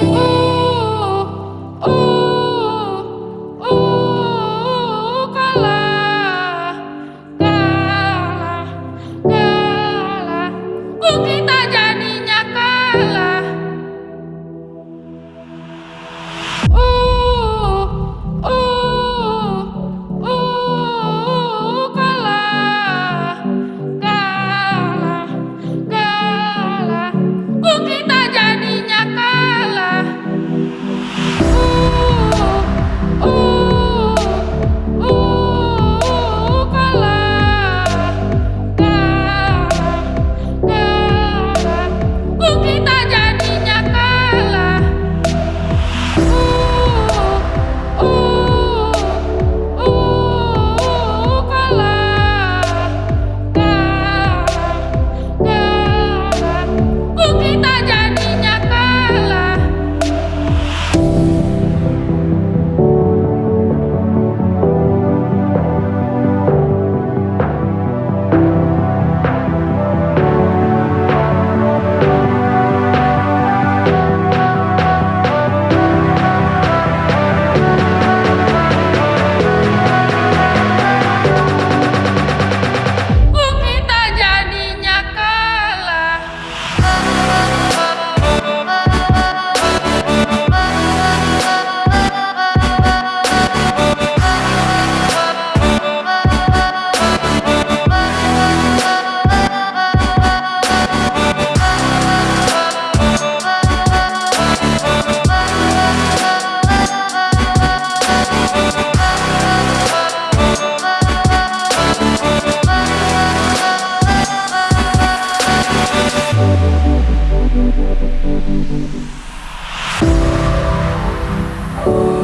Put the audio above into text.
Oh Oh.